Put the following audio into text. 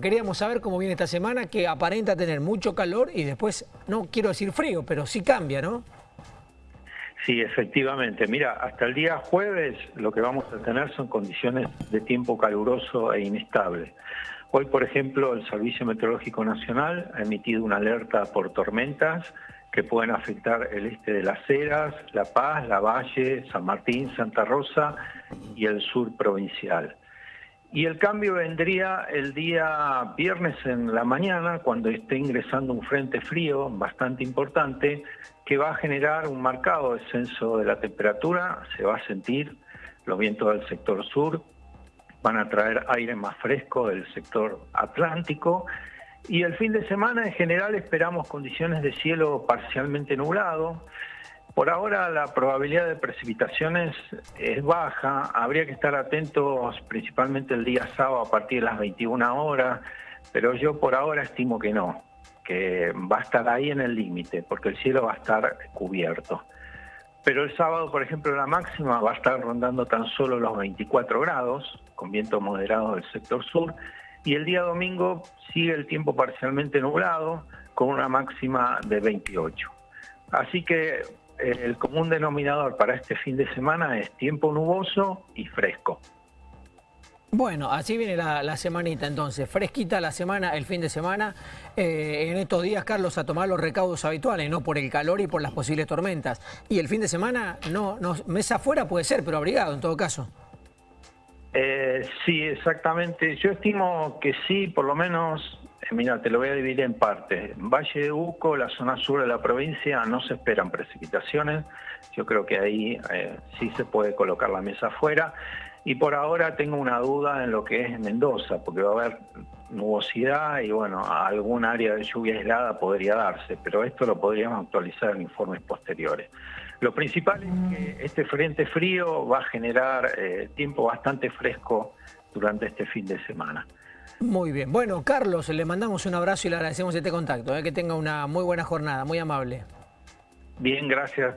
Queríamos saber cómo viene esta semana, que aparenta tener mucho calor y después, no quiero decir frío, pero sí cambia, ¿no? Sí, efectivamente. Mira, hasta el día jueves lo que vamos a tener son condiciones de tiempo caluroso e inestable. Hoy, por ejemplo, el Servicio Meteorológico Nacional ha emitido una alerta por tormentas que pueden afectar el este de Las Heras, La Paz, La Valle, San Martín, Santa Rosa y el sur provincial. Y el cambio vendría el día viernes en la mañana, cuando esté ingresando un frente frío bastante importante, que va a generar un marcado descenso de la temperatura, se va a sentir los vientos del sector sur, van a traer aire más fresco del sector atlántico, y el fin de semana en general esperamos condiciones de cielo parcialmente nublado, por ahora la probabilidad de precipitaciones es baja, habría que estar atentos principalmente el día sábado a partir de las 21 horas, pero yo por ahora estimo que no, que va a estar ahí en el límite, porque el cielo va a estar cubierto. Pero el sábado, por ejemplo, la máxima va a estar rondando tan solo los 24 grados, con viento moderado del sector sur, y el día domingo sigue el tiempo parcialmente nublado, con una máxima de 28. Así que el común denominador para este fin de semana es tiempo nuboso y fresco. Bueno, así viene la, semanita entonces, fresquita la semana, el fin de semana, eh, en estos días, Carlos, a tomar los recaudos habituales, no por el calor y por las posibles tormentas. Y el fin de semana, no, no mesa afuera puede ser, pero abrigado en todo caso. Eh, sí, exactamente. Yo estimo que sí, por lo menos Mira, te lo voy a dividir en partes. Valle de Uco, la zona sur de la provincia, no se esperan precipitaciones. Yo creo que ahí eh, sí se puede colocar la mesa afuera. Y por ahora tengo una duda en lo que es Mendoza, porque va a haber nubosidad y bueno, algún área de lluvia aislada podría darse, pero esto lo podríamos actualizar en informes posteriores. Lo principal es que este frente frío va a generar eh, tiempo bastante fresco durante este fin de semana. Muy bien. Bueno, Carlos, le mandamos un abrazo y le agradecemos este contacto. Eh, que tenga una muy buena jornada, muy amable. Bien, gracias.